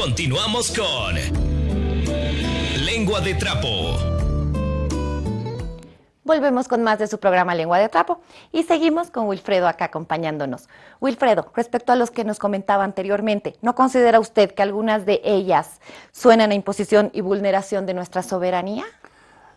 Continuamos con Lengua de Trapo. Volvemos con más de su programa Lengua de Trapo y seguimos con Wilfredo acá acompañándonos. Wilfredo, respecto a los que nos comentaba anteriormente, ¿no considera usted que algunas de ellas suenan a imposición y vulneración de nuestra soberanía?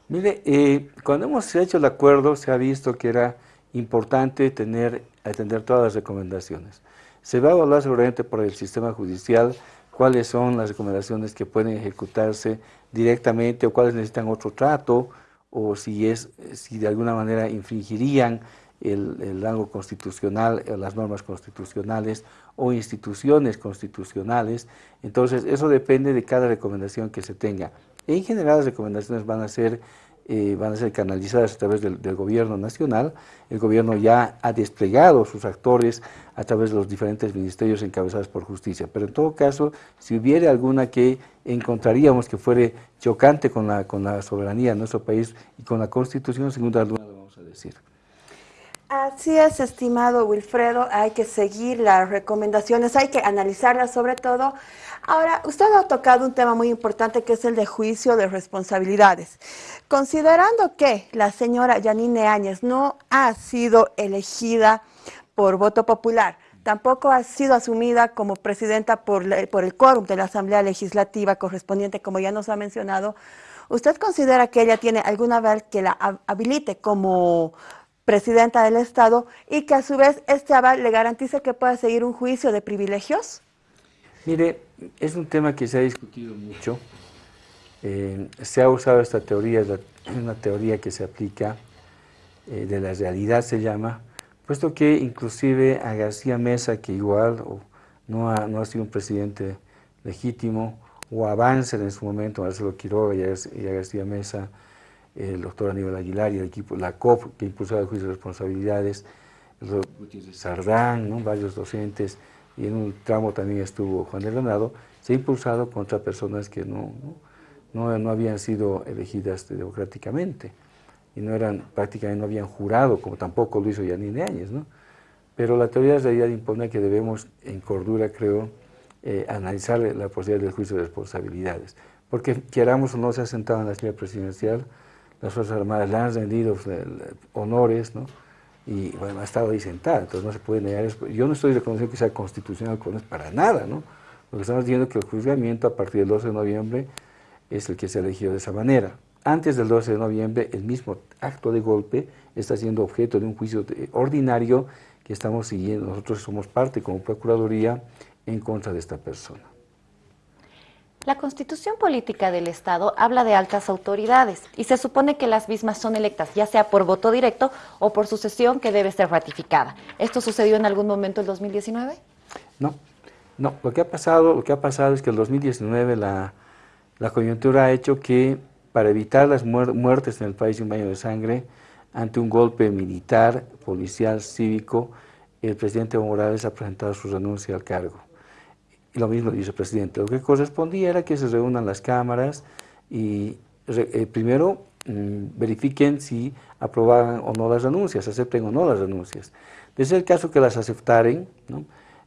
Mire, eh, cuando hemos hecho el acuerdo se ha visto que era importante tener, atender todas las recomendaciones. Se va a evaluar seguramente por el sistema judicial cuáles son las recomendaciones que pueden ejecutarse directamente o cuáles necesitan otro trato o si, es, si de alguna manera infringirían el, el rango constitucional, o las normas constitucionales o instituciones constitucionales. Entonces, eso depende de cada recomendación que se tenga. En general, las recomendaciones van a ser eh, van a ser canalizadas a través del, gobierno nacional. El gobierno ya ha desplegado sus actores a través de los diferentes ministerios encabezados por justicia. Pero en todo caso, si hubiera alguna que encontraríamos que fuere chocante con la, con la soberanía de nuestro país y con la Constitución, sin duda lo vamos a decir. Así es, estimado Wilfredo, hay que seguir las recomendaciones, hay que analizarlas sobre todo. Ahora, usted ha tocado un tema muy importante que es el de juicio de responsabilidades. Considerando que la señora Yanine Áñez no ha sido elegida por voto popular, tampoco ha sido asumida como presidenta por, por el quórum de la Asamblea Legislativa correspondiente, como ya nos ha mencionado, ¿usted considera que ella tiene alguna aval que la habilite como presidenta del Estado y que a su vez este aval le garantice que pueda seguir un juicio de privilegios? Mire, es un tema que se ha discutido mucho. Eh, se ha usado esta teoría, es una teoría que se aplica, eh, de la realidad se llama, puesto que inclusive a García Mesa, que igual no, ha, no ha sido un presidente legítimo, o a en su momento, Marcelo Quiroga y a García Mesa, el doctor Aníbal Aguilar y el equipo, la COP, que impulsaba el juicio de responsabilidades, Sardán, varios docentes, y en un tramo también estuvo Juan de Granado, se ha impulsado contra personas que no, no, no, habían sido elegidas democráticamente y no eran, prácticamente no habían jurado, como tampoco lo hizo Yanine Áñez, ¿no? Pero la teoría de realidad impone que debemos, en cordura, creo, eh, analizar la posibilidad del juicio de responsabilidades. Porque queramos o no, se ha sentado en la silla presidencial las Fuerzas Armadas le han rendido eh, honores, ¿no? y bueno, ha estado ahí sentada, entonces no se puede negar eso. Yo no estoy reconociendo que sea constitucional con eso para nada, ¿no? Lo que estamos diciendo es que el juzgamiento a partir del 12 de noviembre es el que se ha elegido de esa manera. Antes del 12 de noviembre, el mismo acto de golpe está siendo objeto de un juicio ordinario que estamos siguiendo. Nosotros somos parte como Procuraduría en contra de esta persona. La Constitución Política del Estado habla de altas autoridades y se supone que las mismas son electas, ya sea por voto directo o por sucesión que debe ser ratificada. ¿Esto sucedió en algún momento en 2019? No, no. Lo que ha pasado, lo que ha pasado es que en 2019 la, la coyuntura ha hecho que para evitar las muertes en el país de un baño de sangre, ante un golpe militar, policial, cívico, el presidente Evo Morales ha presentado su renuncia al cargo y lo mismo el vicepresidente. Lo que correspondía era que se reúnan las cámaras y eh, primero mm, verifiquen si aprobaban o no las renuncias, acepten o no las renuncias. Desde el caso que las aceptaren,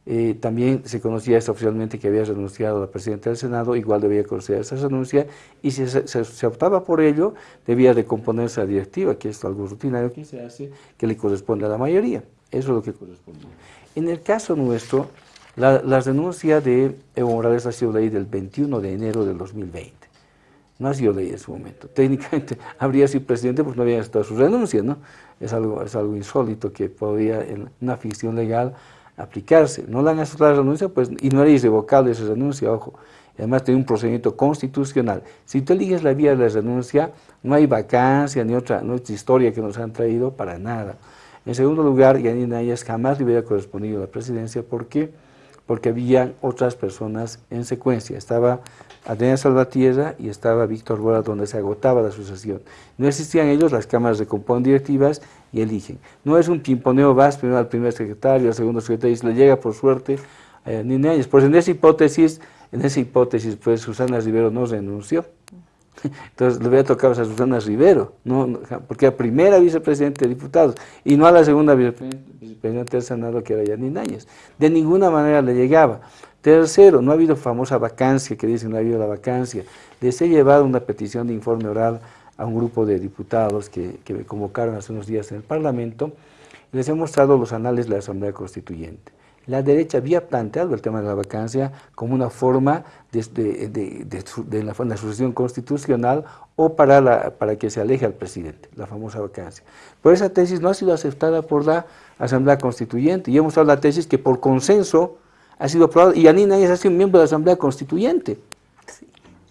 eh, también se conocía oficialmente que había renunciado la presidenta del Senado, igual debía conocer esa renuncia, y si se, optaba por ello, debía recomponerse la directiva, que es algo rutinario que se hace, que le corresponde a la mayoría. Eso es lo que corresponde. En el caso nuestro, la, la, renuncia de Evo Morales ha sido ley del 21 de enero del 2020. No ha sido ley en su momento. Técnicamente habría sido presidente porque no había estado su renuncia, ¿no? Es algo, es algo insólito que podría en una ficción legal aplicarse. No le han aceptado la renuncia, pues, y no era irrevocable esa renuncia, ojo. Además tiene un procedimiento constitucional. Si tú eliges la vía de la renuncia, no hay vacancia ni otra, no historia que nos han traído para nada. En segundo lugar, Yanina Ayas jamás le hubiera correspondido la presidencia porque porque había otras personas en secuencia. Estaba Adriana Salvatierra y estaba Víctor Bora, donde se agotaba la sucesión. No existían ellos, las cámaras recomponen directivas y eligen. No es un pimponeo, vas primero al primer secretario, al segundo secretario, y se le llega por suerte a Nina Pues en esa hipótesis, en esa hipótesis, pues Susana Rivero no renunció. Entonces le hubiera tocado a Susana Rivero, no, porque a primera vicepresidente de diputados y no a la segunda vicepresidenta del Senado que era Yanine Áñez. De ninguna manera le llegaba. Tercero, no ha habido famosa vacancia, que dicen no ha habido la vacancia. Les he llevado una petición de informe oral a un grupo de diputados que, que me convocaron hace unos días en el Parlamento y les he mostrado los anales de la Asamblea Constituyente. La derecha había planteado el tema de la vacancia como una forma de, de, de, de la, la, sucesión constitucional o para, la, para que se aleje al presidente, la famosa vacancia. Pero esa tesis no ha sido aceptada por la Asamblea Constituyente y hemos mostrado la tesis que por consenso ha sido aprobada y Anina es así un miembro de la Asamblea Constituyente.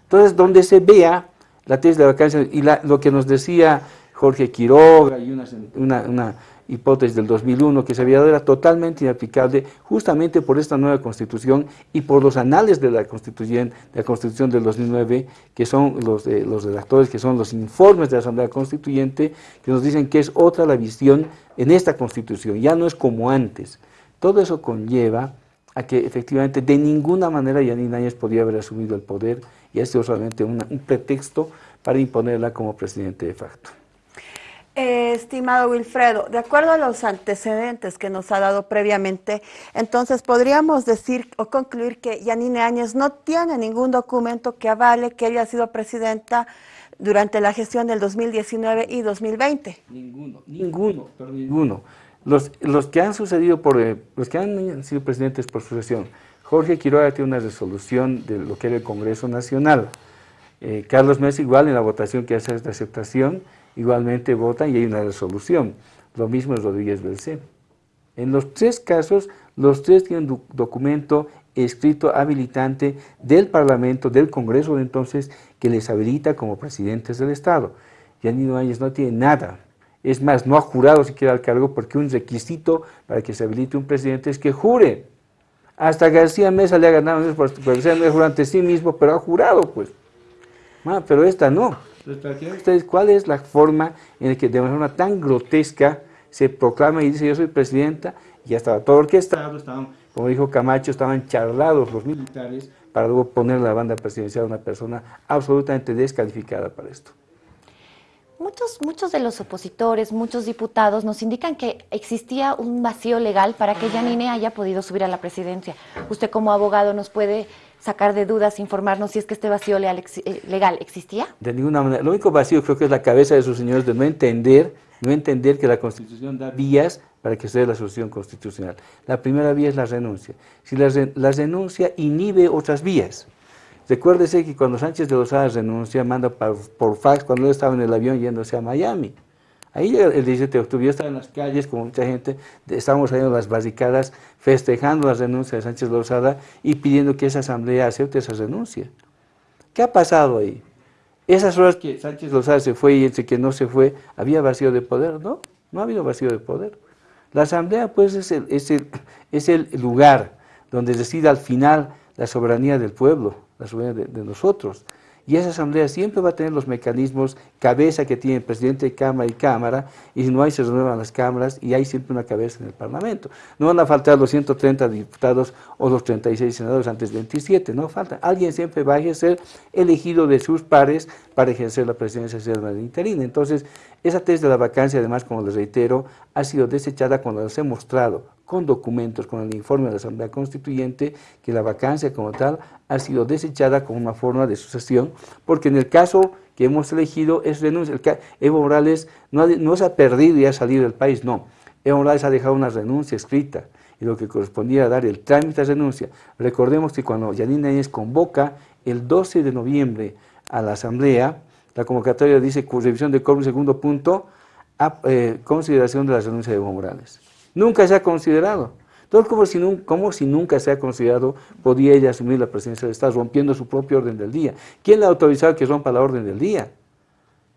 Entonces, donde se vea la tesis de la vacancia y la, lo que nos decía Jorge Quiroga y una, hipótesis del 2001 que se había dado era totalmente inaplicable justamente por esta nueva constitución y por los anales de la constitución, de la constitución del 2009 que son los, los redactores, que son los informes de la Asamblea Constituyente que nos dicen que es otra la visión en esta constitución, ya no es como antes. Todo eso conlleva a que efectivamente de ninguna manera Yanine Áñez podía haber asumido el poder y ha sido solamente un pretexto para imponerla como presidente de facto. Eh, estimado Wilfredo, de acuerdo a los antecedentes que nos ha dado previamente, entonces podríamos decir o concluir que Yanine Áñez no tiene ningún documento que avale que ella ha sido presidenta durante la gestión del 2019 y 2020. Ninguno, ninguno, pero ninguno. Los, los que han sucedido por, eh, los que han sido presidentes por sucesión, Jorge Quiroga tiene una resolución de lo que era el Congreso Nacional, eh, Carlos Mesa igual en la votación que hace esta aceptación, igualmente votan y hay una resolución. Lo mismo es Rodríguez Belcé. En los tres casos, los tres tienen un documento escrito habilitante del Parlamento, del Congreso de entonces, que les habilita como presidentes del Estado. Yanino Áñez no tiene nada. Es más, no ha jurado siquiera al cargo porque un requisito para que se habilite un presidente es que jure. Hasta García Mesa le ha ganado, jurado ante sí mismo, pero ha jurado, pues. Pero esta no. Entonces, ¿cuál es la forma en la que de manera tan grotesca se proclama y dice yo soy presidenta? Y ya estaba todo orquestado, estaban, como dijo Camacho, estaban charlados los militares para luego poner la banda presidencial a una persona absolutamente descalificada para esto. Muchos, muchos de los opositores, muchos diputados nos indican que existía un vacío legal para que Yanine haya podido subir a la presidencia. Usted como abogado nos puede sacar de dudas, informarnos si es que este vacío legal, eh, legal existía? De ninguna manera. Lo único vacío creo que es la cabeza de sus señores de no entender, no entender que la Constitución da vías para que se dé la solución constitucional. La primera vía es la renuncia. Si la, la renuncia inhibe otras vías. Recuérdese que cuando Sánchez de Lozada renuncia, manda por, por fax cuando él estaba en el avión yéndose a Miami. Ahí el 17 de octubre yo estaba en las calles con mucha gente, estábamos saliendo las barricadas festejando la renuncia de Sánchez Lozada y pidiendo que esa asamblea acepte esa renuncia. ¿Qué ha pasado ahí? Esas horas que Sánchez Lozada se fue y entre que no se fue, ¿había vacío de poder? No, no ha habido vacío de poder. La asamblea pues es el, lugar donde decide al final la soberanía del pueblo, la soberanía de nosotros. Y esa asamblea siempre va a tener los mecanismos, cabeza que tiene el presidente de Cámara y Cámara, y si no hay se renuevan las cámaras y hay siempre una cabeza en el Parlamento. No van a faltar los 130 diputados o los 36 senadores antes del 27, no falta. Alguien siempre va a ser elegido de sus pares para ejercer la presidencia de la interina. Entonces, esa tesis de la vacancia, además, como les reitero, ha sido desechada cuando les he mostrado con documentos, con el informe de la Asamblea Constituyente, que la vacancia como tal ha sido desechada como una forma de sucesión, porque en el caso que hemos elegido es renuncia. Evo Morales no, no se ha perdido y ha salido del país, no. Evo Morales ha dejado una renuncia escrita y lo que correspondía a dar el trámite de renuncia. Recordemos que cuando Yanina Áñez convoca el 12 de noviembre a la Asamblea, la convocatoria dice revisión de quórum, segundo punto, eh, consideración de la renuncia de Evo Morales. Nunca se ha considerado. Entonces, como si, si nunca se ha considerado, podía ella asumir la presidencia del Estado rompiendo su propio orden del día. ¿Quién le ha autorizado que rompa la orden del día?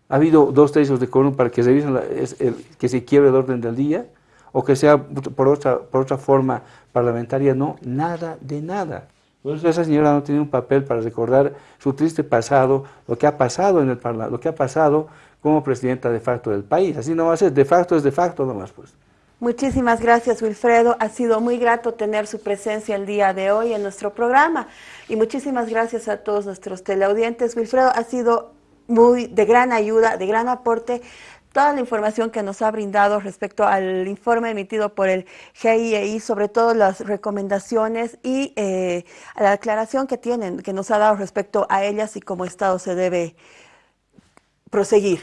¿Ha habido dos tercios de quórum para que se, la, el, que se quiebre el orden del día? ¿O que sea por otra, por otra forma parlamentaria? No, nada de nada. Por esa señora no tiene un papel para recordar su triste pasado, lo que ha pasado en el Parlamento, lo que ha pasado como presidenta de facto del país. Así no va a ser, de facto es de facto nomás pues. Muchísimas gracias, Wilfredo. Ha sido muy grato tener su presencia el día de hoy en nuestro programa. Y muchísimas gracias a todos nuestros teleaudientes. Wilfredo ha sido muy de gran ayuda, de gran aporte toda la información que nos ha brindado respecto al informe emitido por el GIEI, sobre todo las recomendaciones y eh, la aclaración que tienen, que nos ha dado respecto a ellas y cómo Estado se debe proseguir.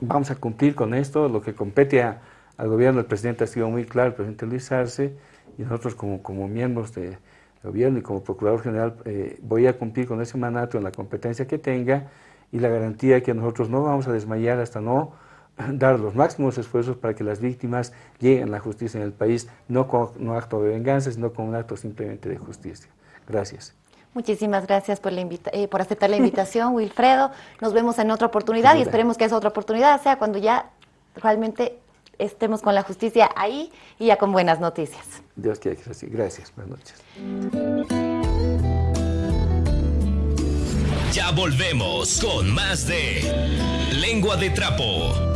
Vamos a cumplir con esto, lo que compete al gobierno, el presidente ha sido muy claro, el presidente Luis Arce, y nosotros como, como miembros del gobierno y como procurador general eh, voy a cumplir con ese mandato en la competencia que tenga y la garantía que nosotros no vamos a desmayar hasta no dar los máximos esfuerzos para que las víctimas lleguen a la justicia en el país, no con un acto de venganza, sino con un acto simplemente de justicia. Gracias. Muchísimas gracias por, la eh, por aceptar la invitación, Wilfredo. Nos vemos en otra oportunidad y esperemos que esa otra oportunidad sea cuando ya realmente estemos con la justicia ahí y ya con buenas noticias. Dios quiera que sea así. Gracias. Buenas noches. Ya volvemos con más de Lengua de Trapo.